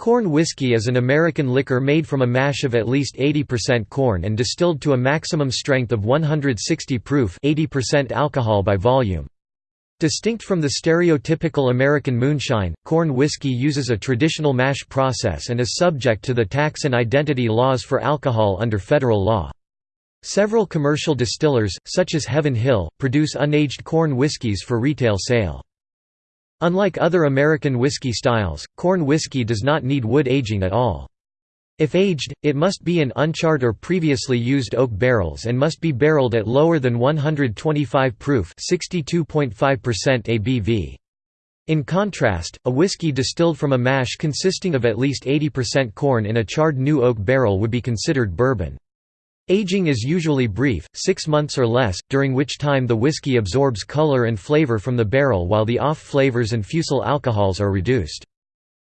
Corn whiskey is an American liquor made from a mash of at least 80% corn and distilled to a maximum strength of 160 proof 80% alcohol by volume. Distinct from the stereotypical American moonshine, corn whiskey uses a traditional mash process and is subject to the tax and identity laws for alcohol under federal law. Several commercial distillers, such as Heaven Hill, produce unaged corn whiskies for retail sale. Unlike other American whiskey styles, corn whiskey does not need wood aging at all. If aged, it must be in uncharred or previously used oak barrels and must be barreled at lower than 125 proof 62.5% ABV. In contrast, a whiskey distilled from a mash consisting of at least 80% corn in a charred new oak barrel would be considered bourbon. Aging is usually brief, six months or less, during which time the whiskey absorbs color and flavor from the barrel while the off flavors and fusel alcohols are reduced.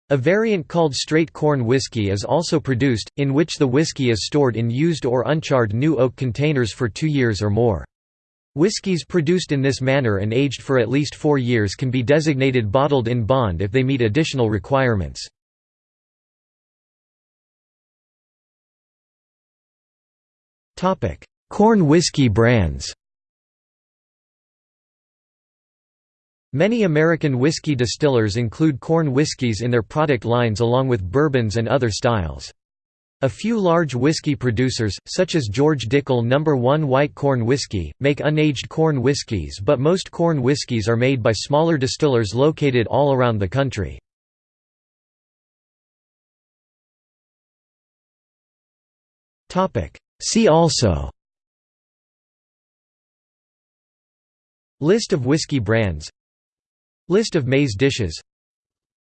A variant called straight corn whiskey is also produced, in which the whiskey is stored in used or uncharred new oak containers for two years or more. Whiskies produced in this manner and aged for at least four years can be designated bottled in bond if they meet additional requirements. Corn whiskey brands Many American whiskey distillers include corn whiskeys in their product lines along with bourbons and other styles. A few large whiskey producers, such as George Dickel No. 1 White Corn Whiskey, make unaged corn whiskies but most corn whiskies are made by smaller distillers located all around the country. See also List of whiskey brands List of maize dishes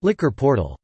Liquor portal